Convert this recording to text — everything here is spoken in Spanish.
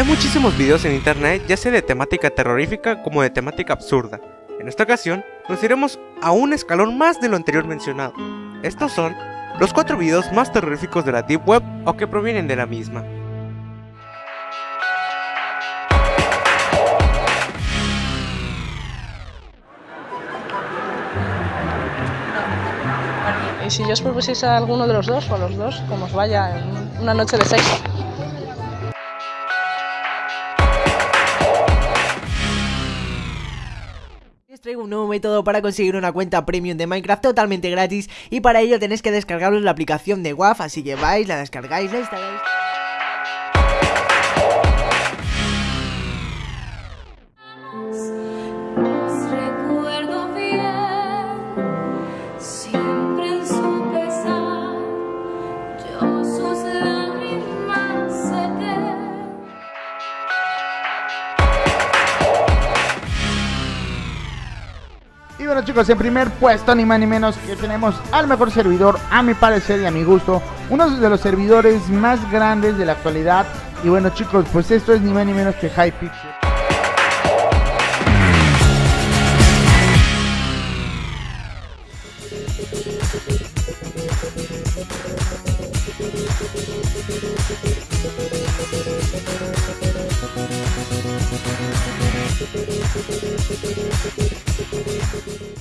Hay muchísimos videos en internet, ya sea de temática terrorífica como de temática absurda. En esta ocasión, nos iremos a un escalón más de lo anterior mencionado. Estos son los cuatro videos más terroríficos de la Deep Web o que provienen de la misma. Y si os propusiese a alguno de los dos, o a los dos, como os vaya en una noche de sexo. Les traigo un nuevo método para conseguir una cuenta premium de Minecraft totalmente gratis y para ello tenéis que descargaros la aplicación de WAF, así que vais, la descargáis, la instaláis... Y bueno chicos, en primer puesto ni más ni menos que tenemos al mejor servidor, a mi parecer y a mi gusto, uno de los servidores más grandes de la actualidad. Y bueno chicos, pues esto es ni más ni menos que Hypixel.